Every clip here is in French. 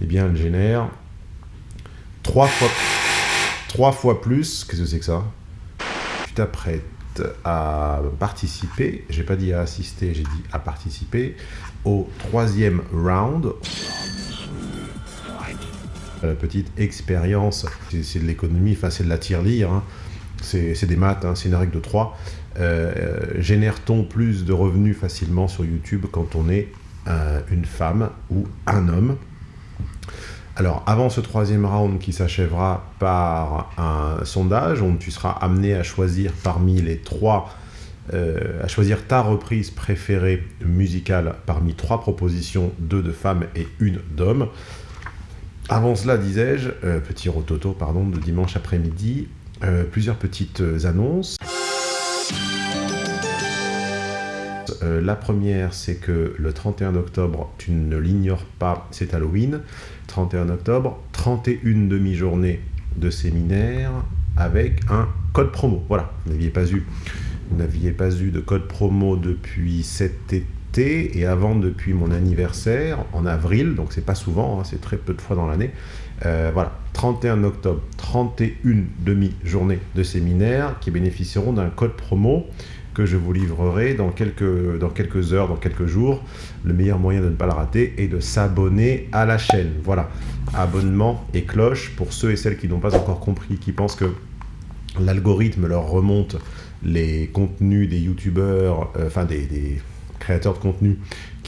eh bien, elle génère trois fois, fois plus. Qu'est-ce que c'est que ça? Tu t'apprêtes à participer, j'ai pas dit à assister, j'ai dit à participer au troisième round. La petite expérience, c'est de l'économie, enfin c'est de la tirelire, hein. c'est des maths, hein, c'est une règle de 3. Euh, Génère-t-on plus de revenus facilement sur YouTube quand on est euh, une femme ou un homme? Alors, avant ce troisième round qui s'achèvera par un sondage, on, tu seras amené à choisir parmi les trois, euh, à choisir ta reprise préférée musicale parmi trois propositions, deux de femmes et une d'hommes. Avant cela, disais-je, euh, petit rototo, pardon, de dimanche après-midi, euh, plusieurs petites annonces. Euh, la première, c'est que le 31 octobre, tu ne l'ignores pas, c'est Halloween. 31 octobre, 31 demi-journées de séminaire avec un code promo. Voilà, vous n'aviez pas eu, pas eu de code promo depuis cet été et avant depuis mon anniversaire en avril, donc c'est pas souvent, hein, c'est très peu de fois dans l'année. Euh, voilà, 31 octobre, 31 demi-journées de séminaire qui bénéficieront d'un code promo je vous livrerai dans quelques, dans quelques heures, dans quelques jours. Le meilleur moyen de ne pas le rater est de s'abonner à la chaîne. Voilà, abonnement et cloche pour ceux et celles qui n'ont pas encore compris, qui pensent que l'algorithme leur remonte les contenus des youtubeurs, euh, enfin des, des créateurs de contenu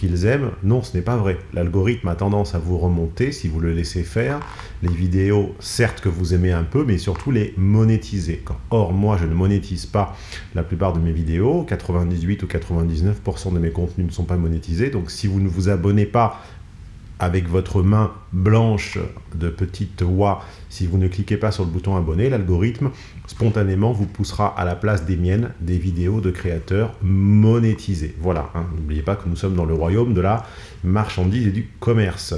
qu'ils aiment. Non, ce n'est pas vrai. L'algorithme a tendance à vous remonter, si vous le laissez faire, les vidéos, certes que vous aimez un peu, mais surtout les monétiser. Or, moi, je ne monétise pas la plupart de mes vidéos. 98 ou 99% de mes contenus ne sont pas monétisés. Donc, si vous ne vous abonnez pas avec votre main blanche de petite oie, si vous ne cliquez pas sur le bouton abonner, l'algorithme spontanément vous poussera à la place des miennes des vidéos de créateurs monétisés. Voilà, hein. n'oubliez pas que nous sommes dans le royaume de la marchandise et du commerce.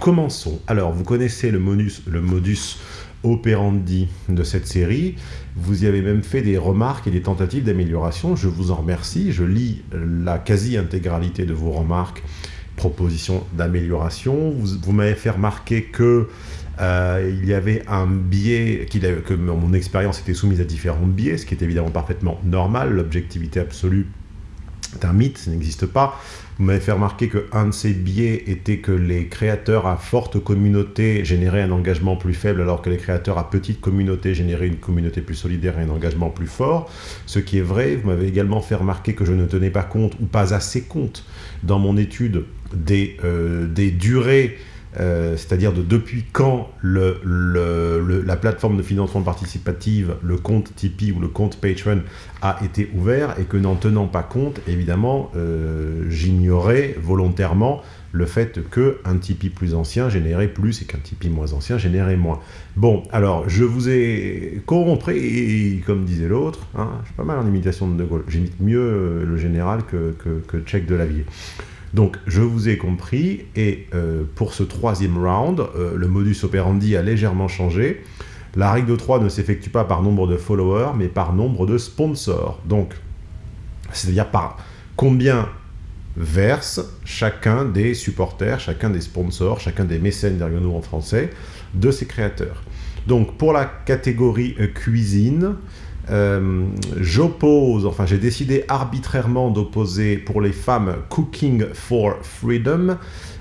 Commençons. Alors, vous connaissez le modus operandi de cette série. Vous y avez même fait des remarques et des tentatives d'amélioration. Je vous en remercie. Je lis la quasi-intégralité de vos remarques, propositions d'amélioration. Vous, m'avez fait remarquer que euh, y avait un biais, que mon expérience était soumise à différents biais, ce qui est évidemment parfaitement normal. L'objectivité absolue est un mythe, ça n'existe pas. Vous m'avez fait remarquer qu'un de ces biais était que les créateurs à forte communauté généraient un engagement plus faible, alors que les créateurs à petite communauté généraient une communauté plus solidaire et un engagement plus fort. Ce qui est vrai, vous m'avez également fait remarquer que je ne tenais pas compte, ou pas assez compte, dans mon étude des, euh, des durées euh, c'est-à-dire de depuis quand la plateforme de financement participative, le compte Tipeee ou le compte Patreon a été ouvert et que n'en tenant pas compte, évidemment, euh, j'ignorais volontairement le fait qu'un Tipeee plus ancien générait plus et qu'un Tipeee moins ancien générait moins. Bon, alors, je vous ai corrompu, et, comme disait l'autre, hein, je suis pas mal en imitation de De Gaulle, j'imite mieux le général que, que, que de la. Donc, je vous ai compris, et euh, pour ce troisième round, euh, le modus operandi a légèrement changé. La règle de 3 ne s'effectue pas par nombre de followers, mais par nombre de sponsors. Donc, c'est-à-dire par combien verse chacun des supporters, chacun des sponsors, chacun des mécènes derrière en français, de ses créateurs. Donc, pour la catégorie euh, cuisine, euh, j'oppose, enfin j'ai décidé arbitrairement d'opposer pour les femmes Cooking for Freedom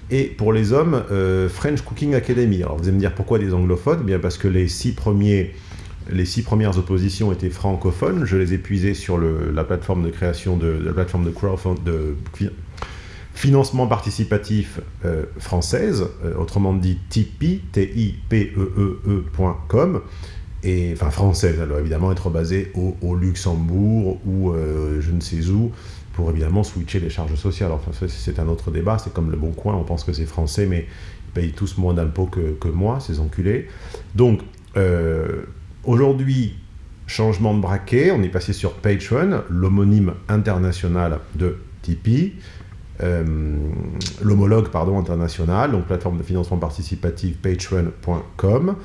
et pour les hommes euh, French Cooking Academy. Alors vous allez me dire pourquoi des anglophones? Eh Bien parce que les six premiers les six premières oppositions étaient francophones. Je les ai puisées sur la plateforme de création de, la plateforme de financement participatif euh, française, autrement dit Tipeee, T-I-P-E-E-E.com et, enfin française, doit évidemment être basée au, Luxembourg ou euh, je ne sais où, pour évidemment switcher les charges sociales. Enfin, c'est un autre débat, c'est comme le Bon Coin, on pense que c'est français, mais ils payent tous moins d'impôts que, moi, ces enculés. Donc, euh, aujourd'hui, changement de braquet, on est passé sur Patreon, l'homonyme international de Tipeee. Euh, l'homologue pardon international, donc plateforme de financement participatif patreon.com.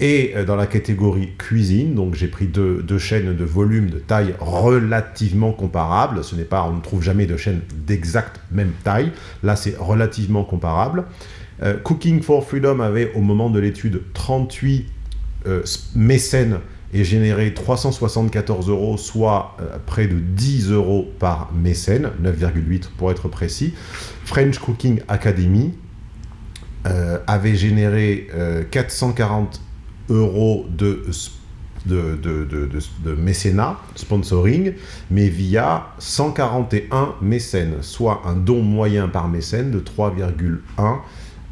Et euh, dans la catégorie cuisine, donc j'ai pris deux, chaînes de volume de taille relativement comparable. Ce n'est pas, on ne trouve jamais de chaîne d'exact même taille. Là, c'est relativement comparable. Euh, Cooking for Freedom avait au moment de l'étude 38 euh, mécènes et généré 374 euros, soit près de 10 euros par mécène, 9,8 pour être précis. French Cooking Academy avait généré 440 euros de, de, de, mécénat, sponsoring, mais via 141 mécènes, soit un don moyen par mécène de 3,1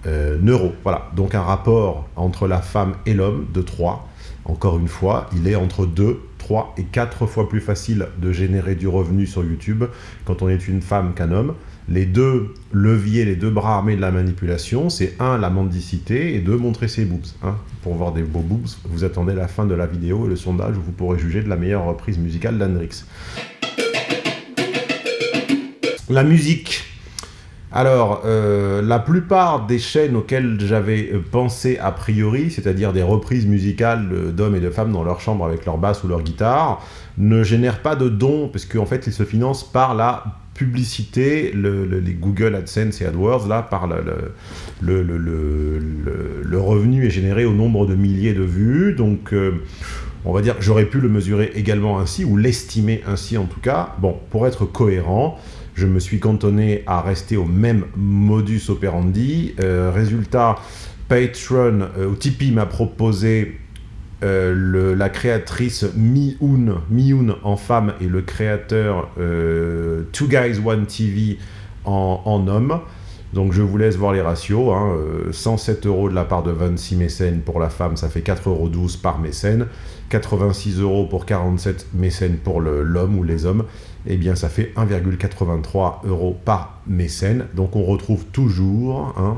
euh, euros. Voilà, donc un rapport entre la femme et l'homme de 3. Encore une fois, il est entre 2, 3 et 4 fois plus facile de générer du revenu sur YouTube quand on est une femme qu'un homme les deux leviers, les deux bras armés de la manipulation, c'est un, la mendicité, et deux, montrer ses boobs. Hein. Pour voir des beaux boobs, vous attendez la fin de la vidéo et le sondage où vous pourrez juger de la meilleure reprise musicale d'Hendrix. La musique. Alors, euh, la plupart des chaînes auxquelles j'avais euh, pensé a priori, c'est-à-dire des reprises musicales d'hommes et de femmes dans leur chambre avec leur basse ou leur guitare, ne génèrent pas de dons, parce qu'en fait, ils se financent par la publicité, les Google AdSense et AdWords, là, par le, revenu est généré au nombre de milliers de vues. Donc, euh, on va dire j'aurais pu le mesurer également ainsi, ou l'estimer ainsi en tout cas. Bon, pour être cohérent, je me suis cantonné à rester au même modus operandi. Euh, résultat, Patreon, euh, ou Tipeee m'a proposé euh, la créatrice Mi-Hoon, en femme et le créateur Two Guys One TV en, homme. Donc je vous laisse voir les ratios. 107 hein. euh, euros de la part de 26 mécènes pour la femme, ça fait 4,12 euros par mécène. 86 euros pour 47 mécènes pour l'homme ou les hommes. Eh bien ça fait 1,83 euros par mécène. Donc on retrouve toujours hein,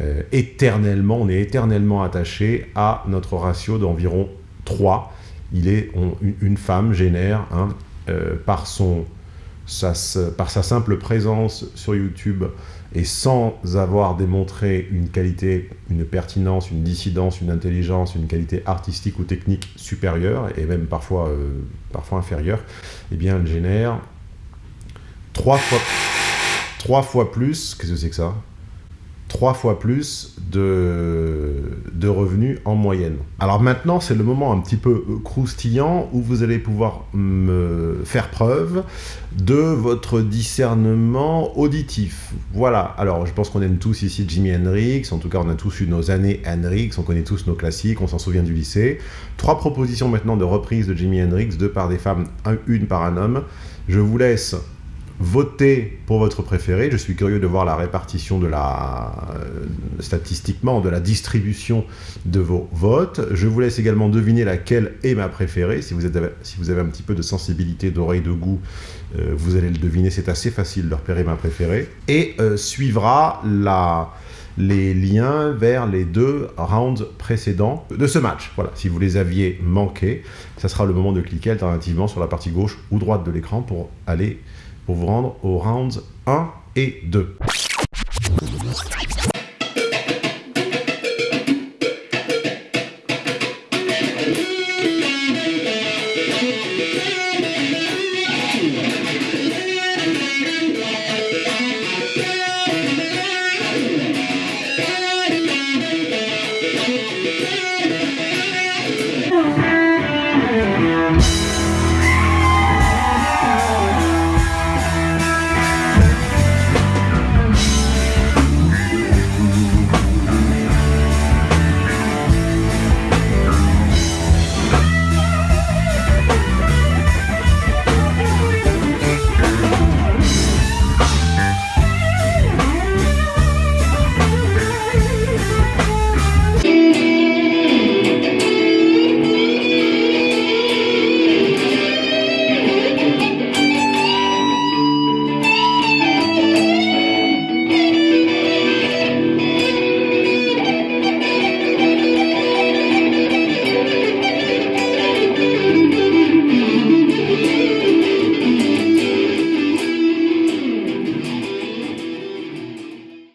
euh, éternellement, on est éternellement attaché à notre ratio d'environ 3. Il est, une femme génère, hein, euh, par, sa simple présence sur YouTube et sans avoir démontré une qualité, une pertinence, une dissidence, une intelligence, une qualité artistique ou technique supérieure, et même parfois, euh, inférieure, eh bien elle génère trois fois, trois fois plus, qu'est-ce que c'est que ça? Trois fois plus de, de revenus en moyenne. Alors maintenant, c'est le moment un petit peu croustillant où vous allez pouvoir me faire preuve de votre discernement auditif. Voilà, alors je pense qu'on aime tous ici Jimi Hendrix, en tout cas on a tous eu nos années Hendrix, on connaît tous nos classiques, on s'en souvient du lycée. Trois propositions maintenant de reprise de Jimi Hendrix, deux par des femmes, une par un homme. Je vous laisse Votez pour votre préféré. Je suis curieux de voir la répartition euh, statistiquement, de la distribution de vos votes. Je vous laisse également deviner laquelle est ma préférée. Si vous, avez un petit peu de sensibilité, d'oreille, de goût, euh, vous allez le deviner. C'est assez facile de repérer ma préférée. Et euh, suivra les liens vers les deux rounds précédents de ce match. Voilà, si vous les aviez manqués, ça sera le moment de cliquer alternativement sur la partie gauche ou droite de l'écran pour aller pour vous rendre aux rounds 1 et 2.